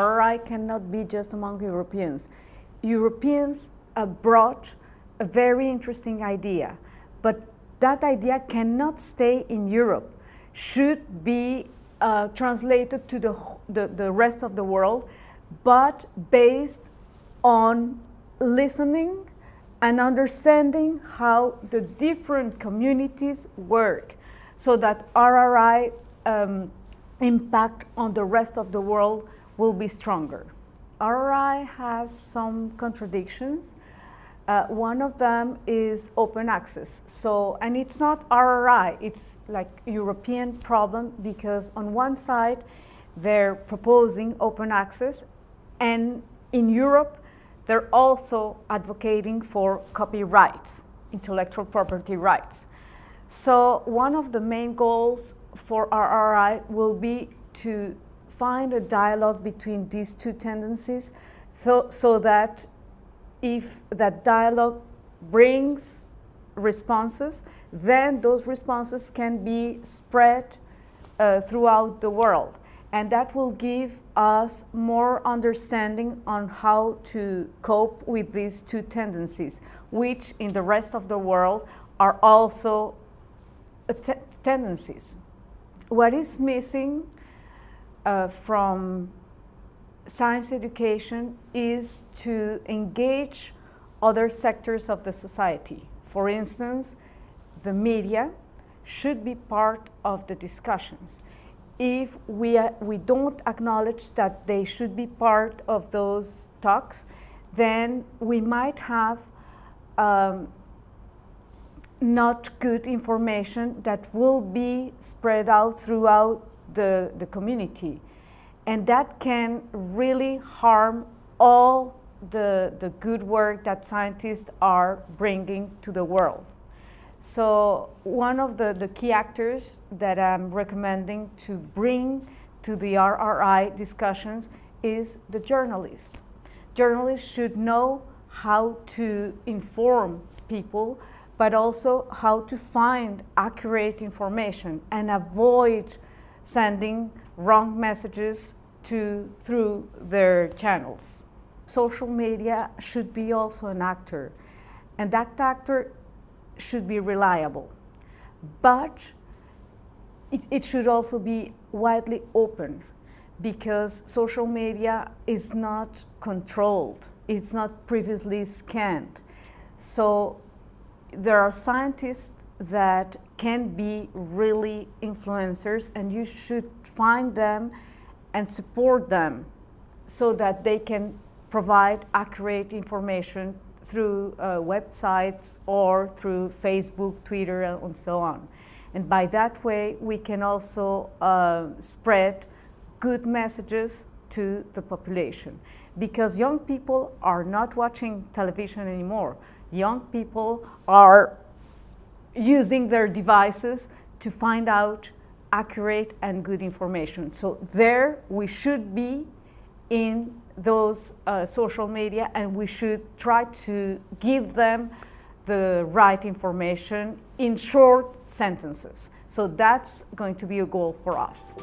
RRI cannot be just among Europeans. Europeans brought a very interesting idea, but that idea cannot stay in Europe, should be uh, translated to the, the, the rest of the world, but based on listening and understanding how the different communities work so that RRI um, impact on the rest of the world will be stronger. RRI has some contradictions. Uh, one of them is open access. So, and it's not RRI, it's like European problem because on one side they're proposing open access and in Europe they're also advocating for copyrights, intellectual property rights. So one of the main goals for RRI will be to find a dialogue between these two tendencies so, so that if that dialogue brings responses, then those responses can be spread uh, throughout the world. And that will give us more understanding on how to cope with these two tendencies, which in the rest of the world are also tendencies. What is missing uh, from science education is to engage other sectors of the society. For instance, the media should be part of the discussions. If we, uh, we don't acknowledge that they should be part of those talks, then we might have um, not good information that will be spread out throughout the, the community. And that can really harm all the, the good work that scientists are bringing to the world. So one of the, the key actors that I'm recommending to bring to the RRI discussions is the journalist. Journalists should know how to inform people but also how to find accurate information and avoid sending wrong messages to, through their channels. Social media should be also an actor, and that actor should be reliable. But it, it should also be widely open because social media is not controlled. It's not previously scanned. So there are scientists that can be really influencers and you should find them and support them so that they can provide accurate information through uh, websites or through Facebook, Twitter, and so on. And by that way, we can also uh, spread good messages to the population. Because young people are not watching television anymore young people are using their devices to find out accurate and good information. So there we should be in those uh, social media and we should try to give them the right information in short sentences. So that's going to be a goal for us.